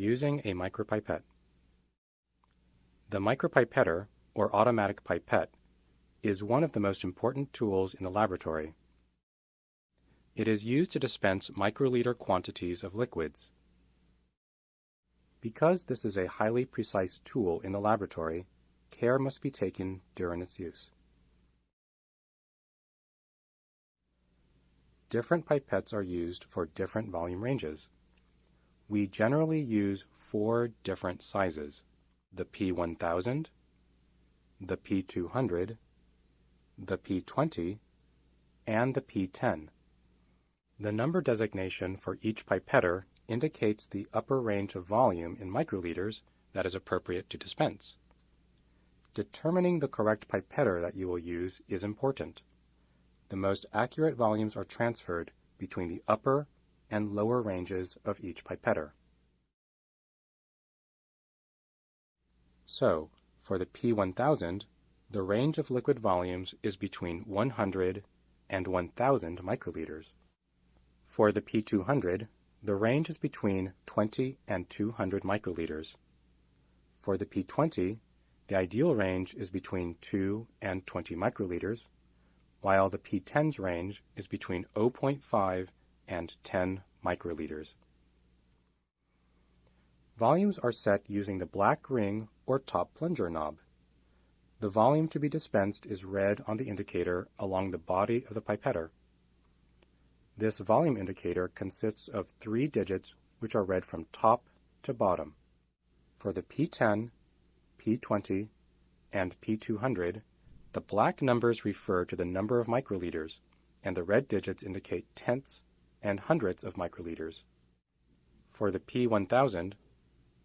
Using a micropipette. The micropipetter, or automatic pipette, is one of the most important tools in the laboratory. It is used to dispense microliter quantities of liquids. Because this is a highly precise tool in the laboratory, care must be taken during its use. Different pipettes are used for different volume ranges. We generally use four different sizes, the P1000, the P200, the P20, and the P10. The number designation for each pipetter indicates the upper range of volume in microliters that is appropriate to dispense. Determining the correct pipetter that you will use is important. The most accurate volumes are transferred between the upper and lower ranges of each pipetter. So, for the P1000, the range of liquid volumes is between 100 and 1000 microliters. For the P200, the range is between 20 and 200 microliters. For the P20, the ideal range is between 2 and 20 microliters, while the P10's range is between 0.5 and 10 microliters. Volumes are set using the black ring or top plunger knob. The volume to be dispensed is read on the indicator along the body of the pipetter. This volume indicator consists of three digits which are read from top to bottom. For the P10, P20, and P200, the black numbers refer to the number of microliters, and the red digits indicate tenths and hundredths of microliters. For the P1000,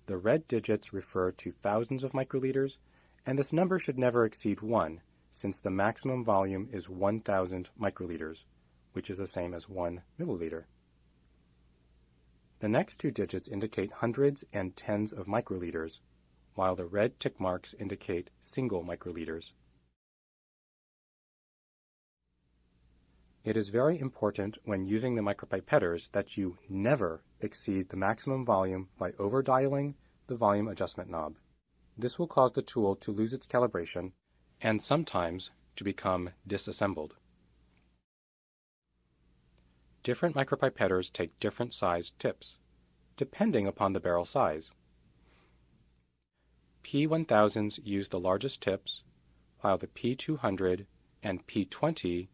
the red digits refer to thousands of microliters, and this number should never exceed 1, since the maximum volume is 1000 microliters, which is the same as 1 milliliter. The next two digits indicate hundreds and tens of microliters, while the red tick marks indicate single microliters. It is very important when using the micropipetters that you never exceed the maximum volume by overdialing the volume adjustment knob. This will cause the tool to lose its calibration and sometimes to become disassembled. Different micropipetters take different sized tips, depending upon the barrel size. P1000s use the largest tips, while the P200 and P20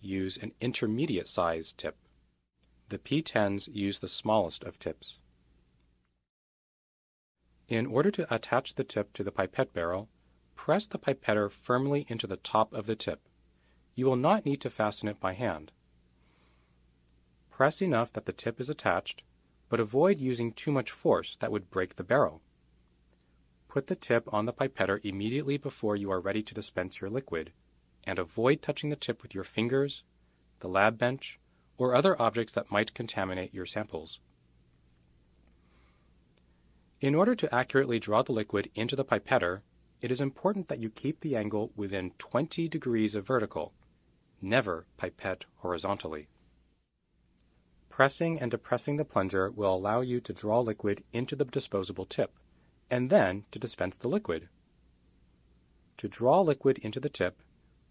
use an intermediate size tip. The P10s use the smallest of tips. In order to attach the tip to the pipette barrel, press the pipetter firmly into the top of the tip. You will not need to fasten it by hand. Press enough that the tip is attached, but avoid using too much force that would break the barrel. Put the tip on the pipetter immediately before you are ready to dispense your liquid, and avoid touching the tip with your fingers, the lab bench, or other objects that might contaminate your samples. In order to accurately draw the liquid into the pipetter, it is important that you keep the angle within 20 degrees of vertical. Never pipette horizontally. Pressing and depressing the plunger will allow you to draw liquid into the disposable tip and then to dispense the liquid. To draw liquid into the tip,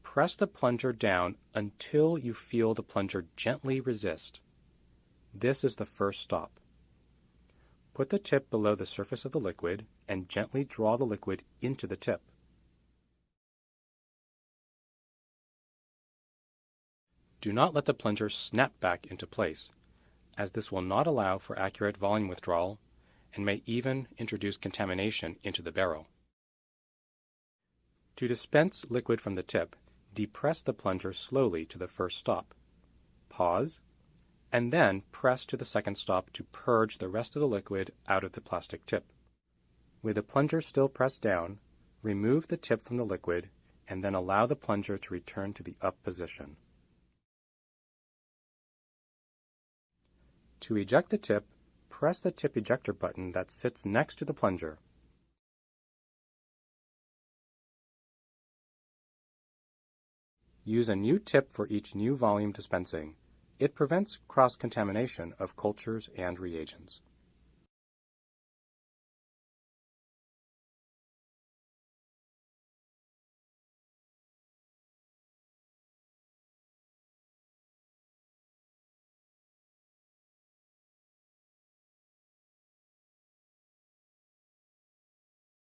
press the plunger down until you feel the plunger gently resist. This is the first stop. Put the tip below the surface of the liquid and gently draw the liquid into the tip. Do not let the plunger snap back into place, as this will not allow for accurate volume withdrawal and may even introduce contamination into the barrel. To dispense liquid from the tip, depress the plunger slowly to the first stop. Pause, and then press to the second stop to purge the rest of the liquid out of the plastic tip. With the plunger still pressed down, remove the tip from the liquid and then allow the plunger to return to the up position. To eject the tip, press the tip ejector button that sits next to the plunger. Use a new tip for each new volume dispensing. It prevents cross-contamination of cultures and reagents.